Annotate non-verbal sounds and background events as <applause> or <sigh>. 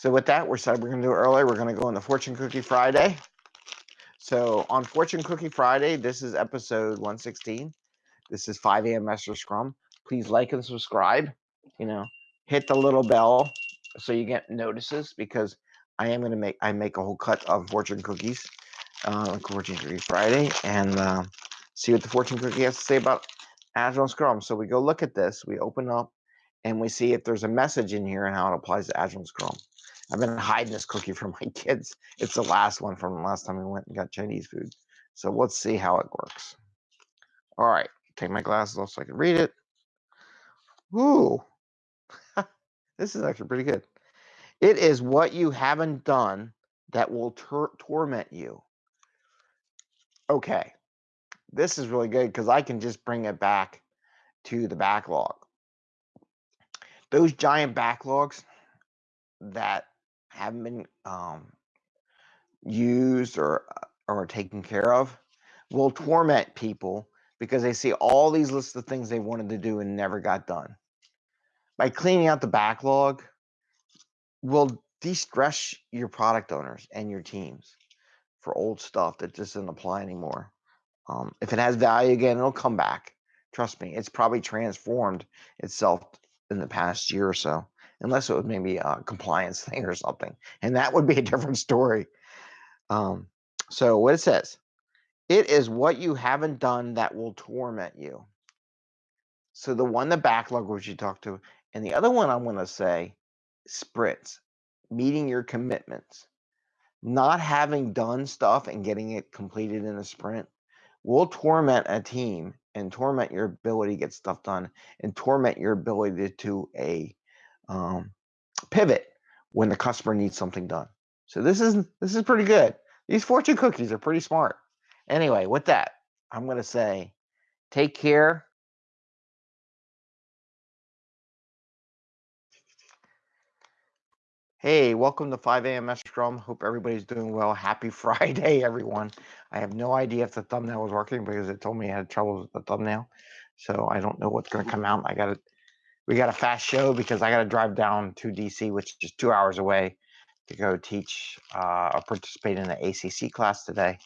So with that, we're said we're gonna do it early. We're gonna go on the Fortune Cookie Friday. So on Fortune Cookie Friday, this is episode 116. This is 5 a.m. Master Scrum. Please like and subscribe. You know, hit the little bell so you get notices because I am gonna make I make a whole cut of fortune cookies, uh, Fortune Cookie Friday, and uh, see what the fortune cookie has to say about Agile Scrum. So we go look at this. We open up and we see if there's a message in here and how it applies to Agile Scrum. I've been hiding this cookie from <laughs> my kids. It's the last one from the last time we went and got Chinese food. So let's see how it works. All right, take my glasses off so I can read it. Ooh, <laughs> this is actually pretty good. It is what you haven't done that will tor- torment you. Okay, this is really good because I can just bring it back to the backlog. Those giant backlogs that haven't been um, used or uh, or taken care of will torment people because they see all these lists of things they wanted to do and never got done. By cleaning out the backlog, will de-stress your product owners and your teams for old stuff that just doesn't apply anymore. Um, if it has value again, it'll come back. Trust me, it's probably transformed itself in the past year or so, unless it was maybe a compliance <laughs> thing or something, and that would be a different story. Um, so what it says, it is what you haven't done that will torment you. So the one the backlog which you talked to, and the other one I'm going to say, sprints, meeting your commitments. Not having done stuff and getting it completed in a sprint will torment a team and torment your ability to get stuff done and torment your ability to a um, pivot when the customer needs something done. So this is this is pretty good. These fortune cookies are pretty smart. Anyway, with that, I'm going to say take care. Hey, welcome to 5 a.m. Scrum. Hope everybody's doing well. Happy <laughs> Friday, everyone. I have no idea if the thumbnail was working because it told me I had trouble with the thumbnail. So I don't know what's going to come out. I got to, we got a fast show because I got to drive down to DC, which is two hours away, to go teach uh, or participate in the ACC class today.